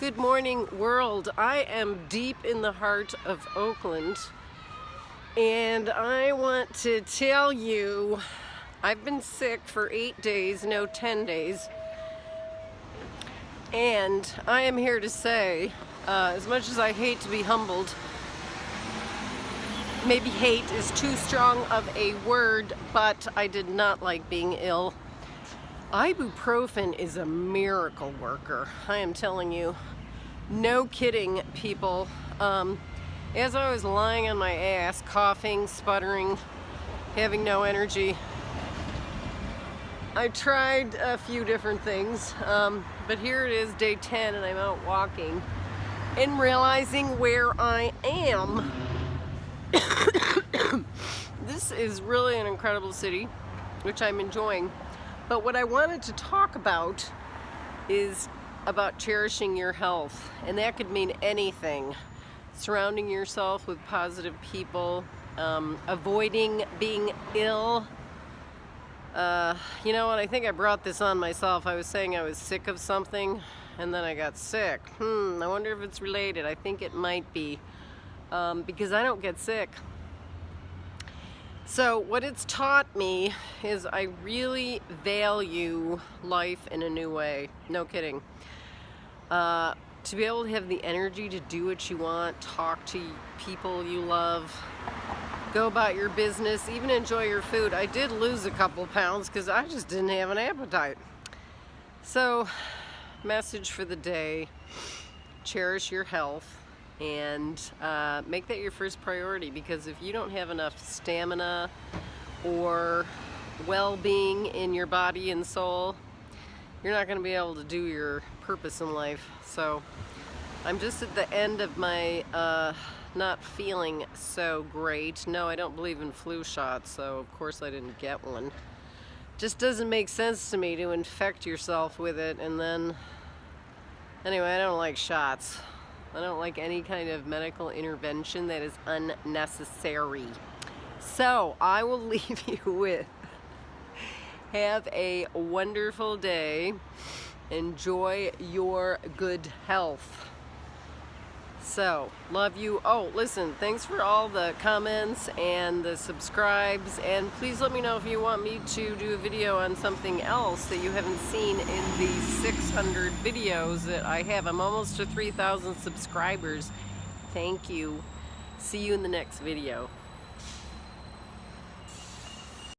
Good morning, world. I am deep in the heart of Oakland, and I want to tell you I've been sick for eight days, no, 10 days, and I am here to say, uh, as much as I hate to be humbled, maybe hate is too strong of a word, but I did not like being ill. Ibuprofen is a miracle worker. I am telling you. No kidding, people. Um, as I was lying on my ass, coughing, sputtering, having no energy, I tried a few different things, um, but here it is, day 10, and I'm out walking and realizing where I am. this is really an incredible city, which I'm enjoying. But what I wanted to talk about is about cherishing your health. And that could mean anything. Surrounding yourself with positive people, um, avoiding being ill. Uh, you know what, I think I brought this on myself. I was saying I was sick of something and then I got sick. Hmm, I wonder if it's related. I think it might be. Um, because I don't get sick. So what it's taught me is I really value life in a new way. No kidding. Uh, to be able to have the energy to do what you want, talk to people you love, go about your business, even enjoy your food. I did lose a couple pounds because I just didn't have an appetite. So, message for the day, cherish your health and uh, make that your first priority because if you don't have enough stamina or well-being in your body and soul you're not going to be able to do your purpose in life so I'm just at the end of my uh, not feeling so great. No I don't believe in flu shots so of course I didn't get one. Just doesn't make sense to me to infect yourself with it and then anyway I don't like shots. I don't like any kind of medical intervention that is unnecessary. So I will leave you with have a wonderful day. Enjoy your good health. So, love you. Oh, listen, thanks for all the comments and the subscribes. And please let me know if you want me to do a video on something else that you haven't seen in the 600 videos that I have. I'm almost to 3,000 subscribers. Thank you. See you in the next video.